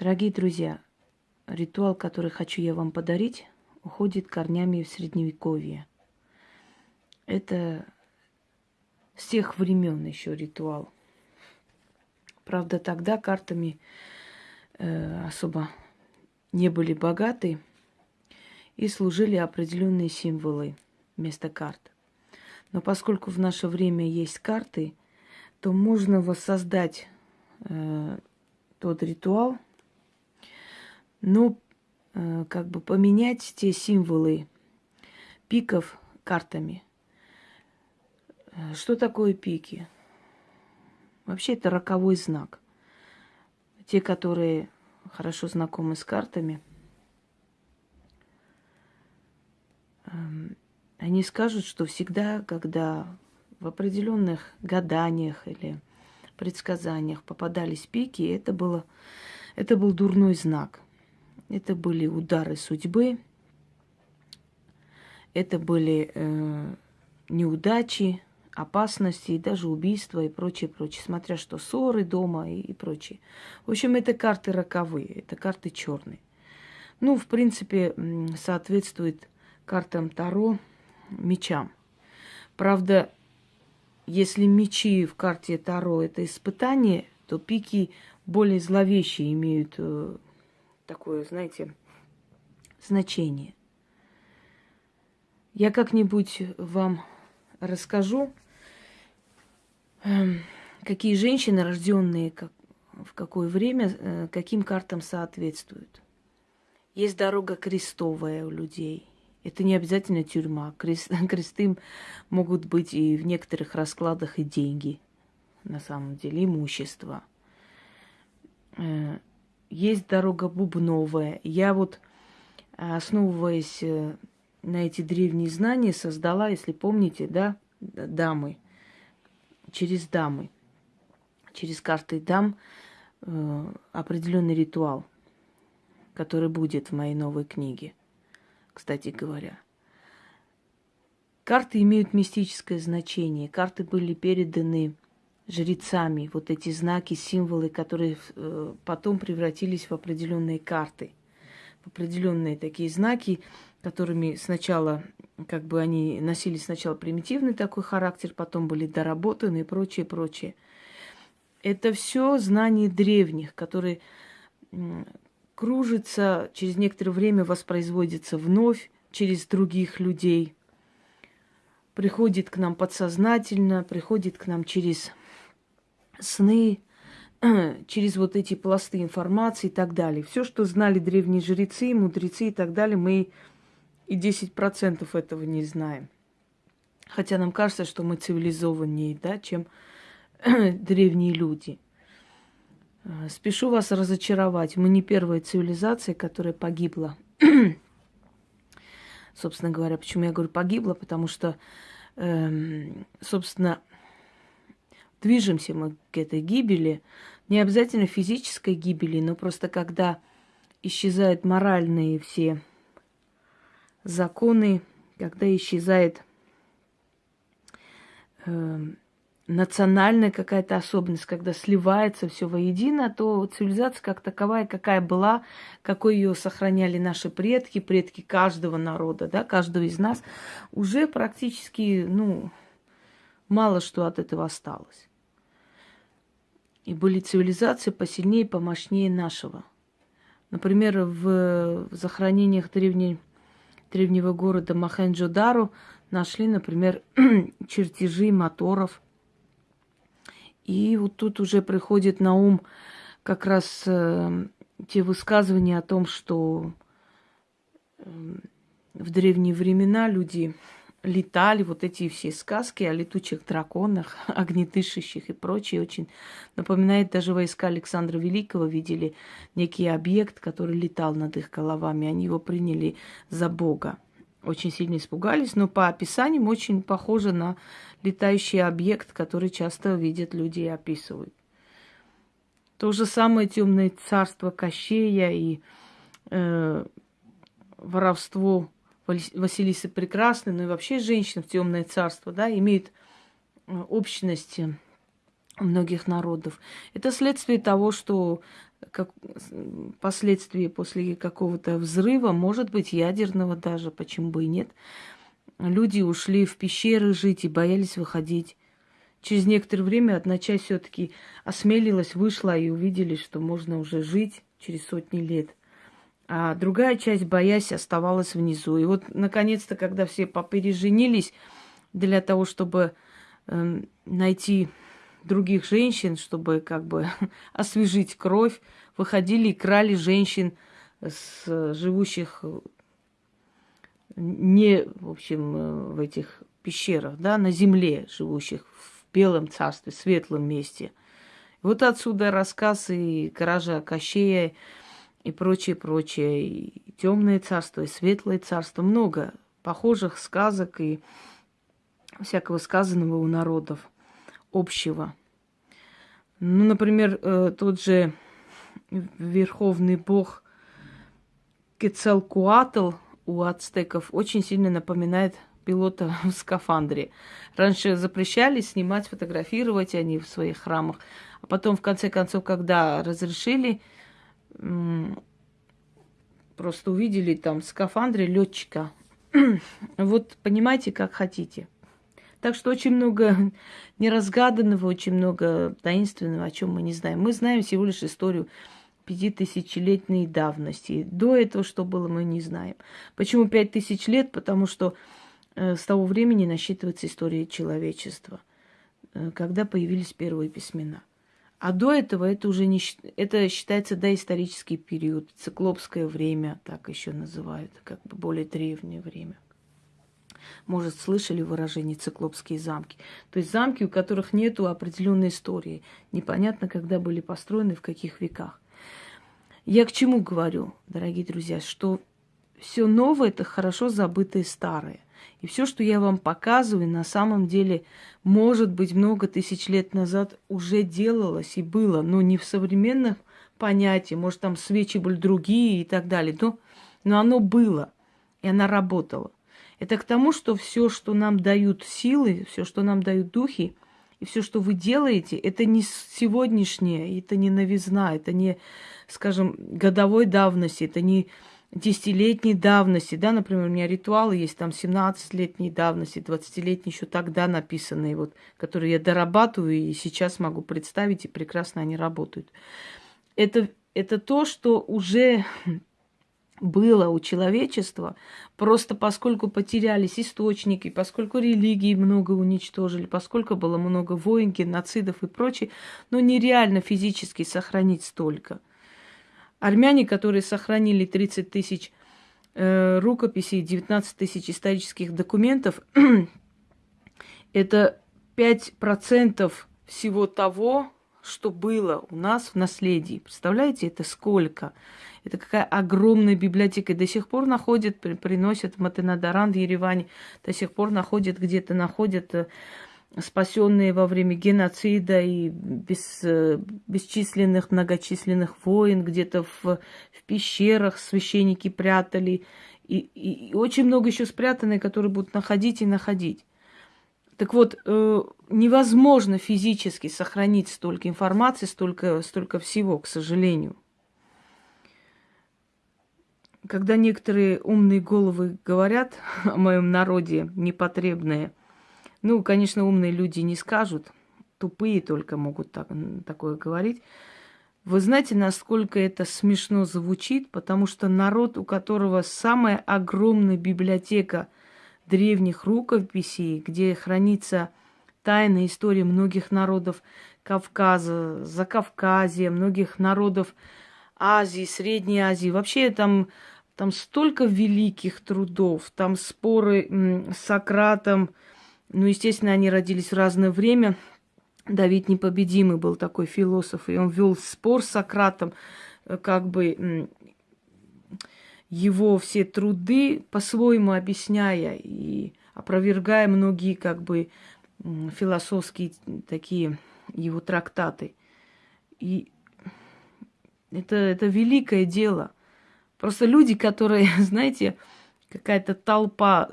Дорогие друзья, ритуал, который хочу я вам подарить, уходит корнями в средневековье. Это с тех времен еще ритуал. Правда, тогда картами э, особо не были богаты и служили определенные символы вместо карт. Но поскольку в наше время есть карты, то можно воссоздать э, тот ритуал, но э, как бы поменять те символы пиков картами. Что такое пики? Вообще это роковой знак. Те, которые хорошо знакомы с картами, эм, они скажут, что всегда, когда в определенных гаданиях или предсказаниях попадались пики, это, было, это был дурной знак. Это были удары судьбы, это были э, неудачи, опасности, и даже убийства и прочее, прочее, смотря что ссоры дома и, и прочее. В общем, это карты роковые, это карты черные. Ну, в принципе, соответствует картам Таро мечам. Правда, если мечи в карте Таро это испытание, то пики более зловещие имеют э, такое, знаете, значение. Я как-нибудь вам расскажу, эм, какие женщины, рожденные как, в какое время, э, каким картам соответствуют. Есть дорога крестовая у людей. Это не обязательно тюрьма. Крест, кресты могут быть и в некоторых раскладах и деньги, на самом деле, имущество. Есть дорога бубновая. Я вот, основываясь э, на эти древние знания, создала, если помните, да, дамы, через дамы, через карты дам э, определенный ритуал, который будет в моей новой книге кстати говоря. Карты имеют мистическое значение. Карты были переданы жрецами, вот эти знаки, символы, которые э, потом превратились в определенные карты, в определенные такие знаки, которыми сначала, как бы они носили сначала примитивный такой характер, потом были доработаны и прочее, прочее. Это все знания древних, которые кружится, через некоторое время воспроизводится вновь через других людей, приходит к нам подсознательно, приходит к нам через сны, через вот эти пласты информации и так далее. Все, что знали древние жрецы, мудрецы и так далее, мы и 10% этого не знаем. Хотя нам кажется, что мы цивилизованнее, да, чем древние люди – Э, спешу вас разочаровать. Мы не первая цивилизация, которая погибла. собственно говоря, почему я говорю погибла? Потому что, эм, собственно, движемся мы к этой гибели. Не обязательно физической гибели, но просто когда исчезают моральные все законы, когда исчезает эм, национальная какая-то особенность, когда сливается все воедино, то цивилизация как таковая, какая была, какой ее сохраняли наши предки, предки каждого народа, да, каждого из нас, уже практически, ну, мало что от этого осталось. И были цивилизации посильнее, помощнее нашего. Например, в захоронениях древней, древнего города Махенджо-Дару нашли, например, чертежи моторов – и вот тут уже приходит на ум как раз э, те высказывания о том, что э, в древние времена люди летали, вот эти все сказки о летучих драконах, огнетышащих и прочее, очень напоминает даже войска Александра Великого, видели некий объект, который летал над их головами, они его приняли за Бога. Очень сильно испугались, но по описаниям очень похоже на летающий объект, который часто видят люди и описывают. То же самое темное царство Кощея и э, воровство Василисы Прекрасной, ну и вообще женщин в темное царство, да, имеют э, общности многих народов. Это следствие того, что как последствия после какого-то взрыва, может быть, ядерного даже, почему бы и нет. Люди ушли в пещеры жить и боялись выходить. Через некоторое время одна часть все-таки осмелилась, вышла и увидели, что можно уже жить через сотни лет. А другая часть, боясь, оставалась внизу. И вот, наконец-то, когда все попереженились для того, чтобы э, найти других женщин, чтобы как бы освежить кровь, выходили и крали женщин с живущих не, в общем, э, в этих пещерах, да, на земле живущих, в белом царстве, светлом месте. Вот отсюда рассказ и кража Кощея и прочее, прочее. И темное царство, и светлое царство. Много похожих сказок и всякого сказанного у народов общего. Ну, например, э, тот же верховный бог Кецалкуатл у ацтеков очень сильно напоминает пилота в скафандре. Раньше запрещали снимать, фотографировать они в своих храмах. А потом, в конце концов, когда разрешили, просто увидели там в скафандре летчика. вот понимаете, как хотите. Так что очень много неразгаданного, очень много таинственного, о чем мы не знаем. Мы знаем всего лишь историю пятитысячелетней давности. До этого, что было, мы не знаем. Почему пять тысяч лет? Потому что э, с того времени насчитывается история человечества, э, когда появились первые письмена. А до этого это уже не это считается доисторический период, циклопское время, так еще называют, как бы более древнее время. Может, слышали выражение циклопские замки? То есть замки, у которых нет определенной истории. Непонятно, когда были построены, в каких веках. Я к чему говорю, дорогие друзья, что все новое это хорошо забытое старое. И все, что я вам показываю, на самом деле, может быть, много тысяч лет назад уже делалось и было, но не в современных понятиях, может, там свечи были другие и так далее, но, но оно было, и оно работало. Это к тому, что все, что нам дают силы, все, что нам дают духи, и все, что вы делаете, это не сегодняшнее, это не новизна, это не, скажем, годовой давности, это не десятилетней давности, да, например, у меня ритуалы есть там 17-летней давности, 20-летней еще тогда написанные, вот, которые я дорабатываю и сейчас могу представить, и прекрасно они работают. Это, это то, что уже было у человечества, просто поскольку потерялись источники, поскольку религии много уничтожили, поскольку было много войн, геноцидов и прочее, но нереально физически сохранить столько. Армяне, которые сохранили 30 тысяч э, рукописей, 19 тысяч исторических документов, это 5% всего того, что было у нас в наследии. Представляете, это сколько? Это какая огромная библиотека. И до сих пор находят, приносят в Матенадаран в Ереване, до сих пор находят где-то, находят э, спасенные во время геноцида и без, э, бесчисленных, многочисленных войн, где-то в, в пещерах священники прятали. И, и, и очень много еще спрятанные, которые будут находить и находить. Так вот, э, невозможно физически сохранить столько информации, столько, столько всего, к сожалению. Когда некоторые умные головы говорят о моем народе непотребные, ну, конечно, умные люди не скажут, тупые только могут так, такое говорить. Вы знаете, насколько это смешно звучит, потому что народ, у которого самая огромная библиотека древних рукописей, где хранится тайная история многих народов Кавказа, Закавказья, многих народов Азии, Средней Азии. Вообще там, там столько великих трудов, там споры с Сократом. Ну, естественно, они родились в разное время. Давид Непобедимый был такой философ, и он вел спор с Сократом, э, как бы его все труды по-своему объясняя и опровергая многие как бы философские такие его трактаты. И это, это великое дело. Просто люди, которые, знаете, какая-то толпа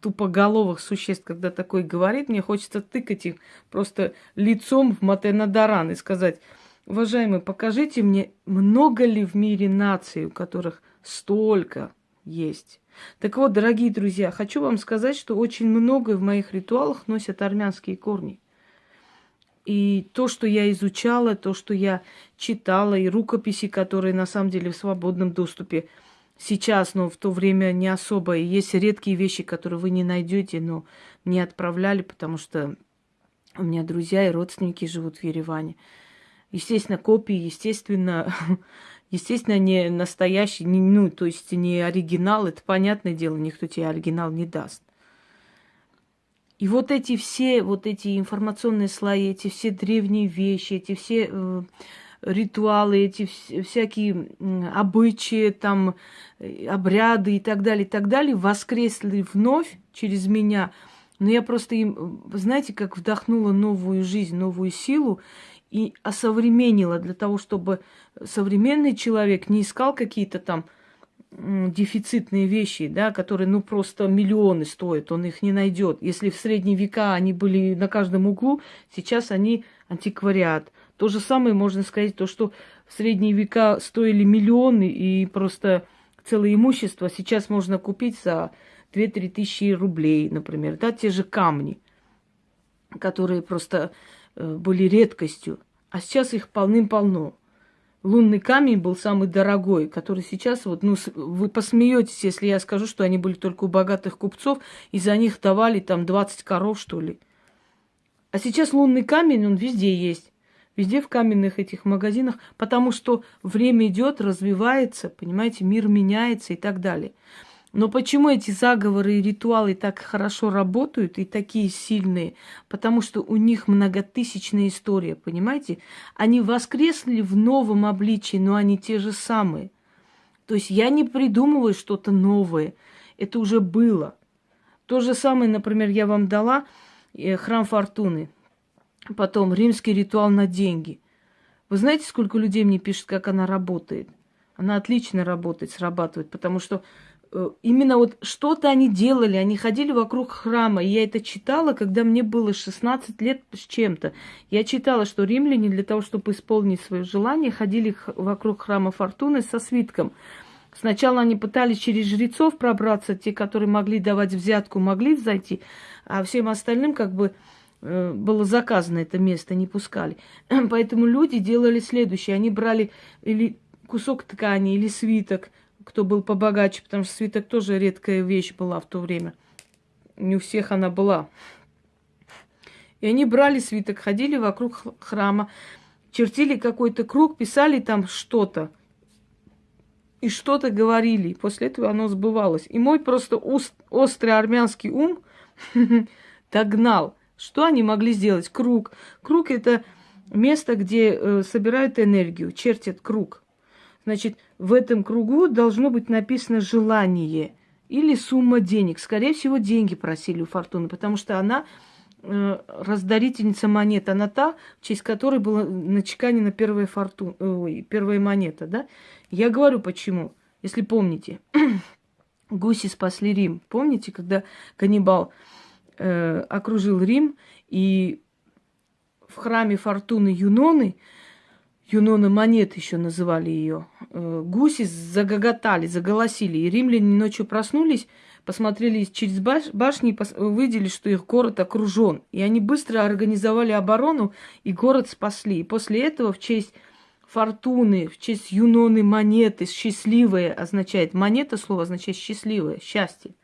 тупоголовых существ, когда такой говорит, мне хочется тыкать их просто лицом в Матенадаран и сказать, Уважаемые, покажите мне, много ли в мире наций, у которых столько есть. Так вот, дорогие друзья, хочу вам сказать, что очень многое в моих ритуалах носят армянские корни. И то, что я изучала, то, что я читала, и рукописи, которые на самом деле в свободном доступе сейчас, но в то время не особо. И есть редкие вещи, которые вы не найдете, но мне отправляли, потому что у меня друзья и родственники живут в Ереване. Естественно, копии, естественно, естественно, не настоящий, не, ну, то есть не оригинал, это понятное дело, никто тебе оригинал не даст. И вот эти все, вот эти информационные слои, эти все древние вещи, эти все э, ритуалы, эти вс- всякие обычаи, там, обряды и так далее, и так далее, воскресли вновь через меня. Но я просто им, знаете, как вдохнула новую жизнь, новую силу и осовременила для того, чтобы современный человек не искал какие-то там дефицитные вещи, да, которые, ну, просто миллионы стоят, он их не найдет. Если в средние века они были на каждом углу, сейчас они антиквариат. То же самое можно сказать, то, что в средние века стоили миллионы и просто целое имущество сейчас можно купить за 2-3 тысячи рублей, например, да, те же камни, которые просто э, были редкостью, а сейчас их полным-полно лунный камень был самый дорогой, который сейчас вот, ну, вы посмеетесь, если я скажу, что они были только у богатых купцов, и за них давали там 20 коров, что ли. А сейчас лунный камень, он везде есть. Везде в каменных этих магазинах, потому что время идет, развивается, понимаете, мир меняется и так далее. Но почему эти заговоры и ритуалы так хорошо работают и такие сильные? Потому что у них многотысячная история, понимаете? Они воскресли в новом обличии, но они те же самые. То есть я не придумываю что-то новое. Это уже было. То же самое, например, я вам дала э, храм Фортуны. Потом римский ритуал на деньги. Вы знаете, сколько людей мне пишут, как она работает? Она отлично работает, срабатывает, потому что Э, именно вот что-то они делали, они ходили вокруг храма. И я это читала, когда мне было 16 лет с чем-то. Я читала, что римляне для того, чтобы исполнить свое желание, ходили вокруг храма Фортуны со свитком. Сначала они пытались через жрецов пробраться, те, которые могли давать взятку, могли зайти, а всем остальным как бы было заказано это место, не пускали. Поэтому люди делали следующее. Они брали или кусок ткани, или свиток, кто был побогаче, потому что свиток тоже редкая вещь была в то время. Не у всех она была. И они брали свиток, ходили вокруг храма, чертили какой-то круг, писали там что-то. И что-то говорили. После этого оно сбывалось. И мой просто уст, острый армянский ум догнал. Что они могли сделать? Круг. Круг – это место, где э, собирают энергию, чертят круг. Значит, в этом кругу должно быть написано желание или сумма денег. Скорее всего, деньги просили у Фортуны, потому что она э, раздарительница монет. Она та, в честь которой была начеканена первая, форту... Ой, первая монета. Да? Я говорю, почему. Если помните, гуси спасли Рим. Помните, когда каннибал э, окружил Рим, и в храме Фортуны Юноны – Юнона Монет еще называли ее. Э, гуси загоготали, заголосили. И римляне ночью проснулись, посмотрели через баш- башни и увидели, что их город окружен. И они быстро организовали оборону, и город спасли. И после этого в честь фортуны, в честь юноны монеты, счастливые означает, монета слово означает счастливое, счастье.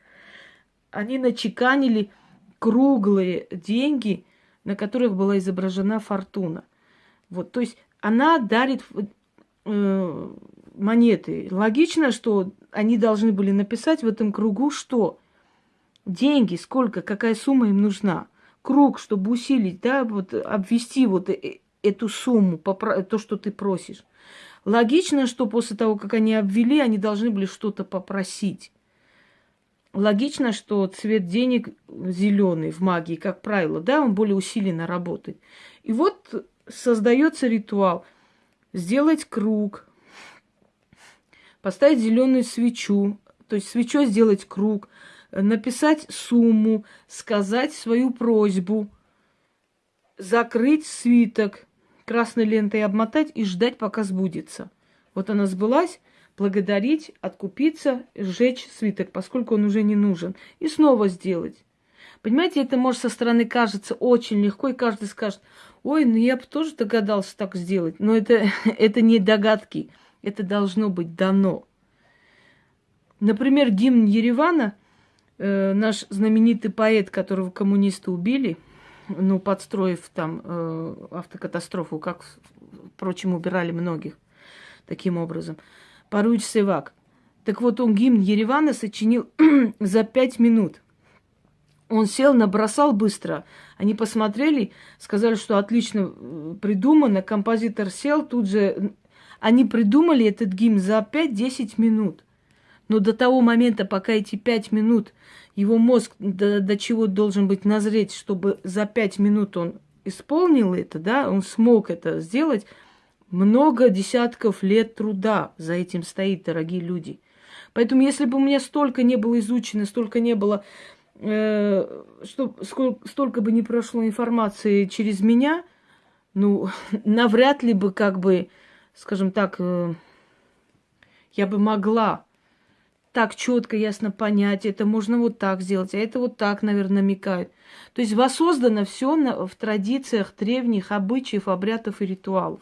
Они начеканили круглые деньги, на которых была изображена фортуна. Вот, то есть она дарит э, монеты. Логично, что они должны были написать в этом кругу что? Деньги, сколько, какая сумма им нужна. Круг, чтобы усилить, да, вот обвести вот э, эту сумму, то, что ты просишь. Логично, что после того, как они обвели, они должны были что-то попросить. Логично, что цвет денег зеленый в магии, как правило, да, он более усиленно работает. И вот создается ритуал. Сделать круг, поставить зеленую свечу, то есть свечой сделать круг, написать сумму, сказать свою просьбу, закрыть свиток, красной лентой обмотать и ждать, пока сбудется. Вот она сбылась, благодарить, откупиться, сжечь свиток, поскольку он уже не нужен, и снова сделать. Понимаете, это может со стороны кажется очень легко, и каждый скажет, ой, ну я бы тоже догадался так сделать. Но это, это не догадки, это должно быть дано. Например, гимн Еревана, э, наш знаменитый поэт, которого коммунисты убили, ну, подстроив там э, автокатастрофу, как, впрочем, убирали многих таким образом. Паруич Севак. Так вот, он гимн Еревана сочинил за пять минут. Он сел, набросал быстро. Они посмотрели, сказали, что отлично э, придумано. Композитор сел, тут же... Они придумали этот гимн за 5-10 минут. Но до того момента, пока эти пять минут, его мозг до, до чего должен быть назреть, чтобы за пять минут он исполнил это, да, он смог это сделать, много десятков лет труда за этим стоит, дорогие люди. Поэтому, если бы у меня столько не было изучено, столько не было, э, что, сколько, столько бы не прошло информации через меня, ну, навряд ли бы, как бы, скажем так, э, я бы могла так четко, ясно понять, это можно вот так сделать, а это вот так, наверное, намекает. То есть воссоздано все в традициях древних обычаев, обрядов и ритуалов.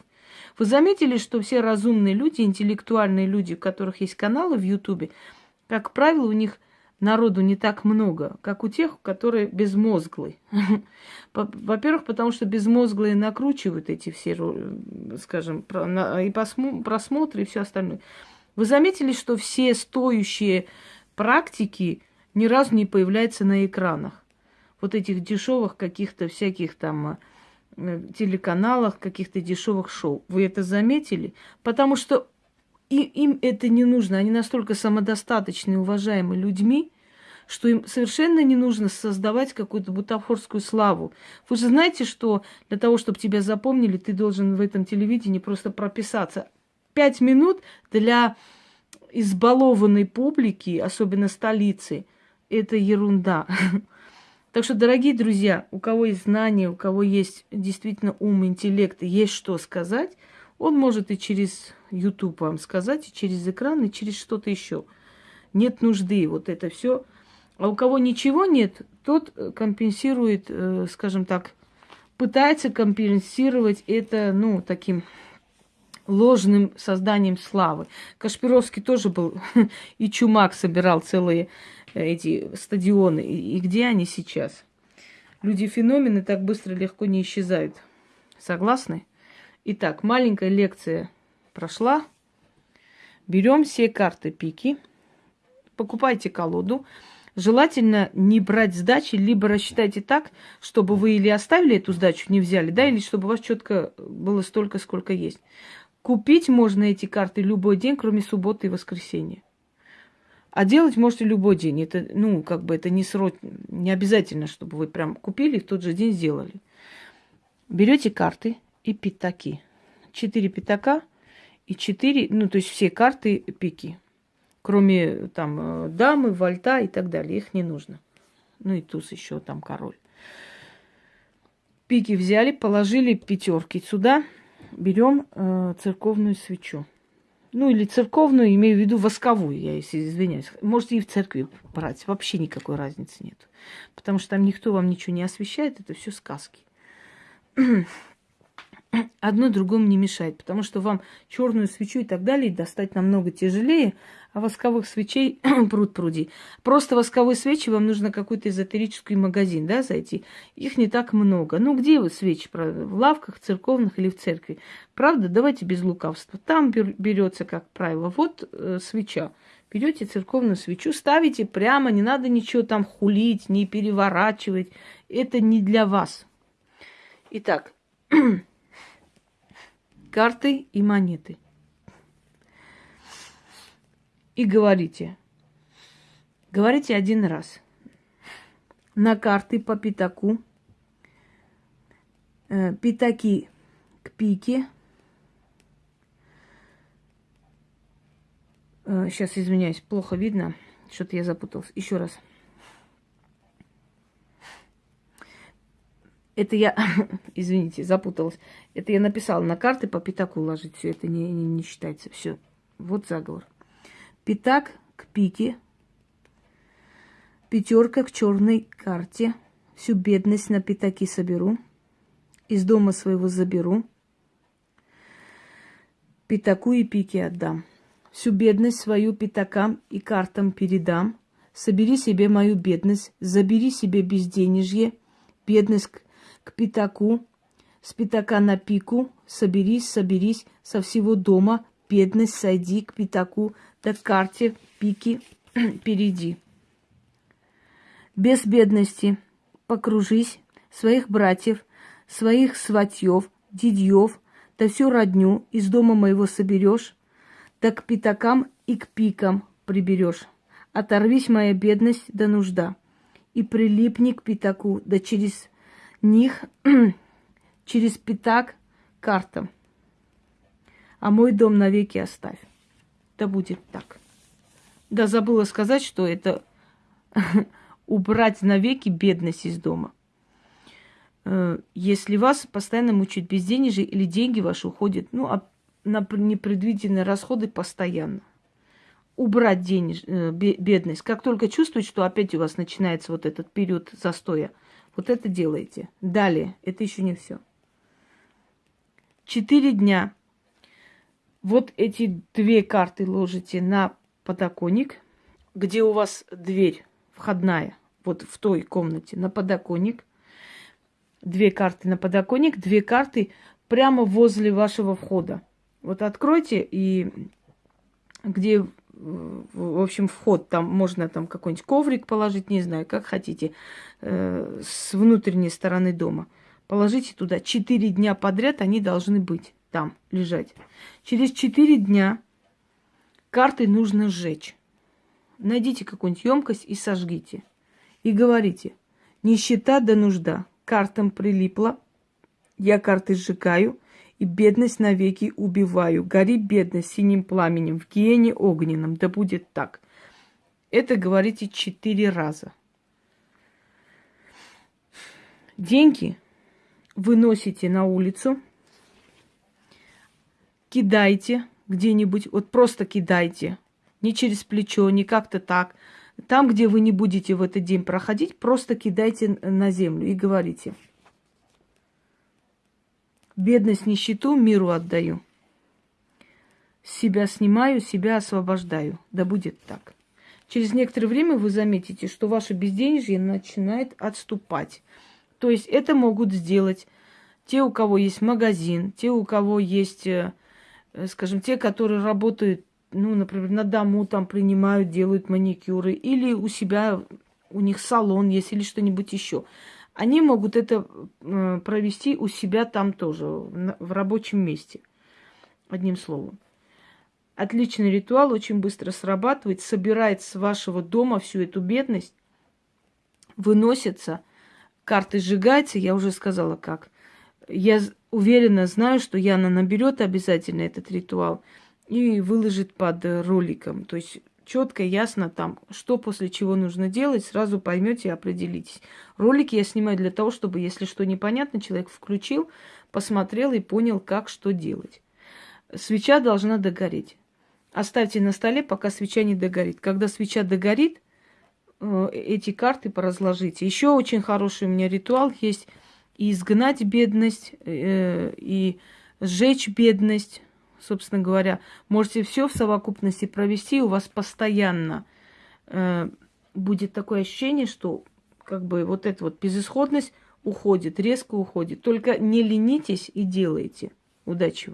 Вы заметили, что все разумные люди, интеллектуальные люди, у которых есть каналы в Ютубе, как правило, у них народу не так много, как у тех, которые безмозглые. Во-первых, потому что безмозглые накручивают эти все, скажем, и просмотры, и все остальное. Вы заметили, что все стоящие практики ни разу не появляются на экранах? Вот этих дешевых каких-то всяких там э, телеканалах, каких-то дешевых шоу. Вы это заметили? Потому что и, им это не нужно. Они настолько самодостаточны, уважаемые людьми, что им совершенно не нужно создавать какую-то бутафорскую славу. Вы же знаете, что для того, чтобы тебя запомнили, ты должен в этом телевидении просто прописаться пять минут для избалованной публики, особенно столицы, это ерунда. Так что, дорогие друзья, у кого есть знания, у кого есть действительно ум, интеллект, есть что сказать, он может и через YouTube вам сказать, и через экран, и через что-то еще. Нет нужды вот это все. А у кого ничего нет, тот компенсирует, э, скажем так, пытается компенсировать это, ну, таким ложным созданием славы. Кашпировский тоже был, и Чумак собирал целые э, эти стадионы. И, где они сейчас? Люди-феномены так быстро легко не исчезают. Согласны? Итак, маленькая лекция прошла. Берем все карты пики, покупайте колоду. Желательно не брать сдачи, либо рассчитайте так, чтобы вы или оставили эту сдачу, не взяли, да, или чтобы у вас четко было столько, сколько есть. Купить можно эти карты любой день, кроме субботы и воскресенья. А делать можете любой день. Это, ну, как бы это не срок, не обязательно, чтобы вы прям купили и в тот же день сделали. Берете карты и пятаки. Четыре пятака и четыре, ну, то есть все карты пики. Кроме там э, дамы, вальта и так далее. Их не нужно. Ну и туз еще там король. Пики взяли, положили пятерки сюда – берем э, церковную свечу. Ну, или церковную, имею в виду восковую, я извиняюсь. Можете и в церкви брать, вообще никакой разницы нет. Потому что там никто вам ничего не освещает, это все сказки. Одно другому не мешает, потому что вам черную свечу и так далее достать намного тяжелее, а восковых свечей пруд пруди. Просто восковые свечи вам нужно какой-то эзотерический магазин, да, зайти. Их не так много. Ну, где вы свечи? В лавках церковных или в церкви? Правда? Давайте без лукавства. Там берется, как правило, вот э, свеча. Берете церковную свечу, ставите прямо, не надо ничего там хулить, не переворачивать. Это не для вас. Итак, карты и монеты и говорите. Говорите один раз. На карты по пятаку. Э, пятаки к пике. Э, сейчас извиняюсь, плохо видно. Что-то я запуталась. Еще раз. Это я, извините, запуталась. Это я написала на карты по пятаку ложить. Все это не, не, не считается. Все. Вот заговор. Пятак к пике. Пятерка к черной карте. Всю бедность на пятаки соберу. Из дома своего заберу. Пятаку и пике отдам. Всю бедность свою пятакам и картам передам. Собери себе мою бедность, забери себе безденежье, бедность к, пятаку, с пятака на пику, соберись, соберись со всего дома, бедность сойди к пятаку, да к карте пики перейди. Без бедности покружись своих братьев, своих сватьев, дидьев, да всю родню из дома моего соберешь, да к пятакам и к пикам приберешь. Оторвись, моя бедность да нужда, и прилипни к пятаку, да через них, через пятак картам. А мой дом навеки оставь. Да будет так. Да забыла сказать, что это убрать навеки бедность из дома. Э, если вас постоянно мучают безденежье или деньги ваши уходят, ну, а на непредвиденные расходы постоянно. Убрать денеж, э, бедность. Как только чувствуете, что опять у вас начинается вот этот период застоя, вот это делаете. Далее, это еще не все. Четыре дня. Вот эти две карты ложите на подоконник, где у вас дверь входная, вот в той комнате, на подоконник. Две карты на подоконник, две карты прямо возле вашего входа. Вот откройте и где, в общем, вход, там можно там какой-нибудь коврик положить, не знаю, как хотите, э, с внутренней стороны дома. Положите туда. Четыре дня подряд они должны быть там, лежать. Через четыре дня карты нужно сжечь. Найдите какую-нибудь емкость и сожгите. И говорите, нищета да нужда. Картам прилипла, я карты сжигаю – и бедность навеки убиваю. Гори бедность синим пламенем, в гиене огненном, да будет так. Это говорите четыре раза. Деньги выносите на улицу, кидайте где-нибудь, вот просто кидайте, не через плечо, не как-то так. Там, где вы не будете в этот день проходить, просто кидайте на землю и говорите – Бедность, нищету миру отдаю. Себя снимаю, себя освобождаю. Да будет так. Через некоторое время вы заметите, что ваше безденежье начинает отступать. То есть это могут сделать те, у кого есть магазин, те, у кого есть, э, скажем, те, которые работают, ну, например, на дому там принимают, делают маникюры, или у себя, у них салон есть, или что-нибудь еще они могут это э, провести у себя там тоже, в рабочем месте. Одним словом. Отличный ритуал, очень быстро срабатывает, собирает с вашего дома всю эту бедность, выносится, карты сжигаются, я уже сказала как. Я уверенно знаю, что Яна наберет обязательно этот ритуал и выложит под роликом. То есть четко, ясно там, что после чего нужно делать, сразу поймете и определитесь. Ролики я снимаю для того, чтобы, если что непонятно, человек включил, посмотрел и понял, как что делать. Свеча должна догореть. Оставьте на столе, пока свеча не догорит. Когда свеча догорит, э, эти карты поразложите. Еще очень хороший у меня ритуал есть и изгнать бедность, э, и сжечь бедность собственно говоря, можете все в совокупности провести, у вас постоянно э, будет такое ощущение, что как бы вот эта вот безысходность уходит, резко уходит. Только не ленитесь и делайте. Удачи!